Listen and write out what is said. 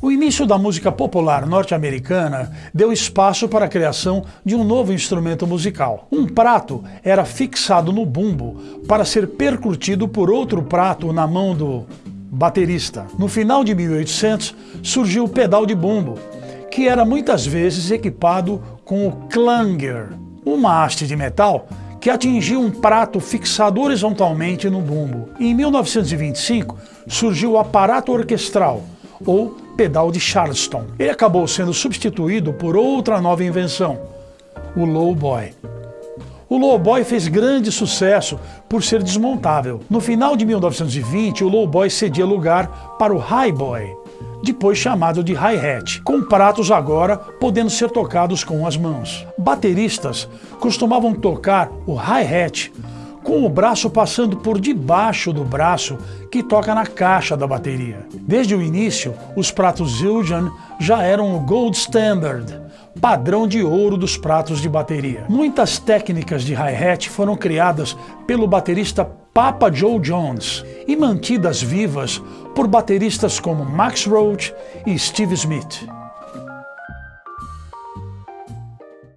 O início da música popular norte-americana deu espaço para a criação de um novo instrumento musical. Um prato era fixado no bumbo para ser percutido por outro prato na mão do baterista. No final de 1800 surgiu o pedal de bumbo, que era muitas vezes equipado com o clanger, uma haste de metal que atingia um prato fixado horizontalmente no bumbo. Em 1925 surgiu o aparato orquestral, ou pedal de Charleston. Ele acabou sendo substituído por outra nova invenção, o lowboy. O lowboy fez grande sucesso por ser desmontável. No final de 1920, o lowboy cedia lugar para o highboy, depois chamado de hi-hat, com pratos agora podendo ser tocados com as mãos. Bateristas costumavam tocar o hi-hat com o braço passando por debaixo do braço que toca na caixa da bateria. Desde o início, os pratos Zildjian já eram o gold standard, padrão de ouro dos pratos de bateria. Muitas técnicas de hi-hat foram criadas pelo baterista Papa Joe Jones e mantidas vivas por bateristas como Max Roach e Steve Smith.